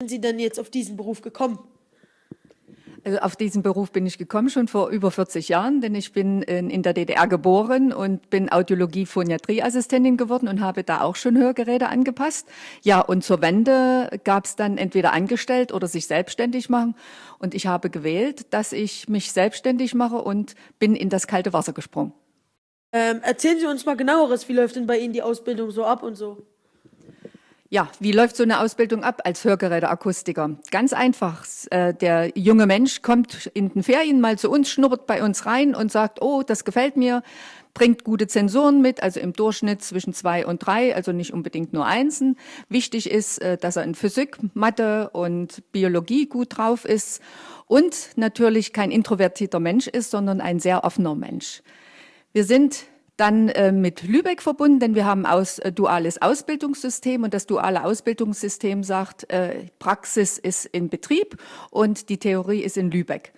sind Sie denn jetzt auf diesen Beruf gekommen? Also auf diesen Beruf bin ich gekommen schon vor über 40 Jahren, denn ich bin in der DDR geboren und bin Audiologie-Phoniatrieassistentin geworden und habe da auch schon Hörgeräte angepasst. Ja, und zur Wende gab es dann entweder angestellt oder sich selbstständig machen. Und ich habe gewählt, dass ich mich selbstständig mache und bin in das kalte Wasser gesprungen. Ähm, erzählen Sie uns mal genaueres, wie läuft denn bei Ihnen die Ausbildung so ab und so? Ja, wie läuft so eine Ausbildung ab als Hörgeräteakustiker? Ganz einfach. Äh, der junge Mensch kommt in den Ferien mal zu uns, schnuppert bei uns rein und sagt, oh, das gefällt mir, bringt gute Zensoren mit, also im Durchschnitt zwischen zwei und drei, also nicht unbedingt nur Einsen. Wichtig ist, äh, dass er in Physik, Mathe und Biologie gut drauf ist und natürlich kein introvertierter Mensch ist, sondern ein sehr offener Mensch. Wir sind dann äh, mit Lübeck verbunden, denn wir haben aus äh, duales Ausbildungssystem und das duale Ausbildungssystem sagt, äh, Praxis ist in Betrieb und die Theorie ist in Lübeck.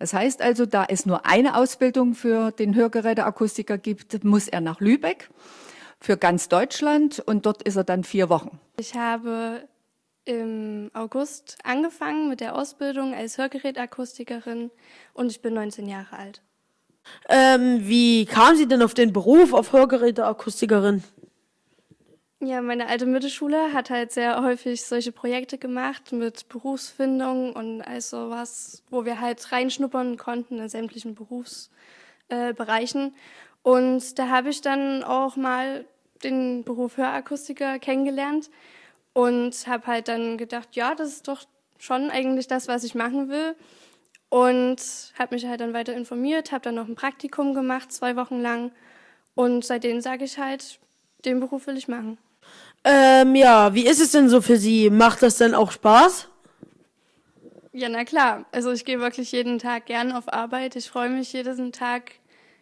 Das heißt also, da es nur eine Ausbildung für den Hörgeräteakustiker gibt, muss er nach Lübeck für ganz Deutschland und dort ist er dann vier Wochen. Ich habe im August angefangen mit der Ausbildung als Hörgerätakustikerin und ich bin 19 Jahre alt. Ähm, wie kam Sie denn auf den Beruf auf Hörgeräteakustikerin? Ja, meine alte Mittelschule hat halt sehr häufig solche Projekte gemacht mit Berufsfindung und all sowas, wo wir halt reinschnuppern konnten in sämtlichen Berufsbereichen. Äh, und da habe ich dann auch mal den Beruf Hörakustiker kennengelernt und habe halt dann gedacht, ja, das ist doch schon eigentlich das, was ich machen will. Und habe mich halt dann weiter informiert, habe dann noch ein Praktikum gemacht, zwei Wochen lang. Und seitdem sage ich halt, den Beruf will ich machen. Ähm, ja, wie ist es denn so für Sie? Macht das denn auch Spaß? Ja, na klar. Also ich gehe wirklich jeden Tag gern auf Arbeit. Ich freue mich jeden Tag,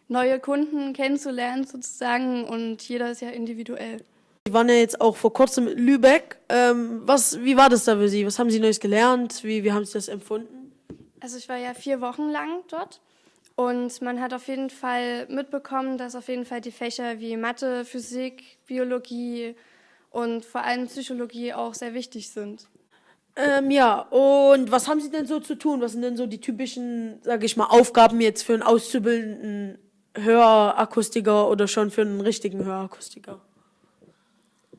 neue Kunden kennenzulernen sozusagen und jeder ist ja individuell. Sie waren ja jetzt auch vor kurzem in Lübeck. Ähm, was, wie war das da für Sie? Was haben Sie Neues gelernt? Wie, wie haben Sie das empfunden? Also ich war ja vier Wochen lang dort und man hat auf jeden Fall mitbekommen, dass auf jeden Fall die Fächer wie Mathe, Physik, Biologie und vor allem Psychologie auch sehr wichtig sind. Ähm, ja, und was haben Sie denn so zu tun? Was sind denn so die typischen, sage ich mal, Aufgaben jetzt für einen auszubildenden Hörakustiker oder schon für einen richtigen Hörakustiker?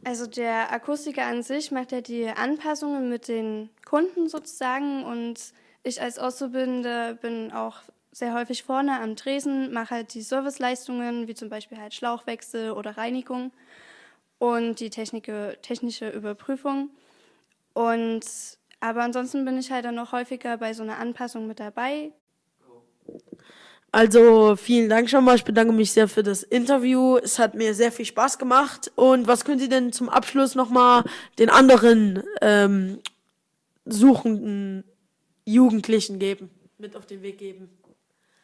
Also der Akustiker an sich macht ja die Anpassungen mit den Kunden sozusagen und ich als Auszubildende bin auch sehr häufig vorne am Tresen, mache halt die Serviceleistungen, wie zum Beispiel halt Schlauchwechsel oder Reinigung und die Technike, technische Überprüfung. Und, aber ansonsten bin ich halt dann noch häufiger bei so einer Anpassung mit dabei. Also vielen Dank schon mal. Ich bedanke mich sehr für das Interview. Es hat mir sehr viel Spaß gemacht. Und was können Sie denn zum Abschluss nochmal den anderen ähm, Suchenden Jugendlichen geben, mit auf den Weg geben?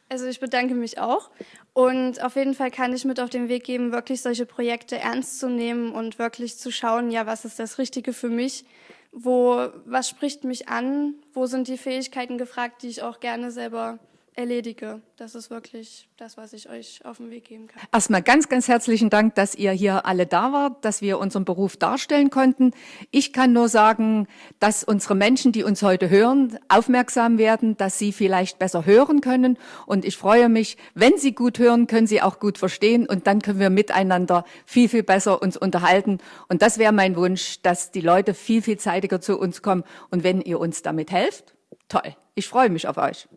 Also ich bedanke mich auch. Und auf jeden Fall kann ich mit auf den Weg geben, wirklich solche Projekte ernst zu nehmen und wirklich zu schauen, ja, was ist das Richtige für mich, wo, was spricht mich an, wo sind die Fähigkeiten gefragt, die ich auch gerne selber erledige. Das ist wirklich das, was ich euch auf den Weg geben kann. Erstmal ganz, ganz herzlichen Dank, dass ihr hier alle da wart, dass wir unseren Beruf darstellen konnten. Ich kann nur sagen, dass unsere Menschen, die uns heute hören, aufmerksam werden, dass sie vielleicht besser hören können. Und ich freue mich, wenn sie gut hören, können sie auch gut verstehen. Und dann können wir miteinander viel, viel besser uns unterhalten. Und das wäre mein Wunsch, dass die Leute viel, viel zeitiger zu uns kommen. Und wenn ihr uns damit helft, toll. Ich freue mich auf euch.